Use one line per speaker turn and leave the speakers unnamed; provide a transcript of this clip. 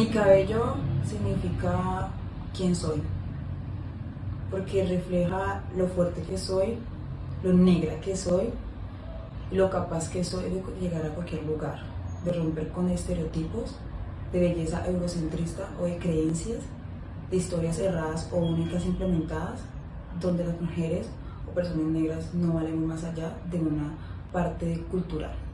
Mi cabello significa quién soy, porque refleja lo fuerte que soy, lo negra que soy lo capaz que soy de llegar a cualquier lugar, de romper con estereotipos de belleza eurocentrista o de creencias, de historias erradas o únicas implementadas, donde las mujeres o personas negras no valen más allá de una parte cultural.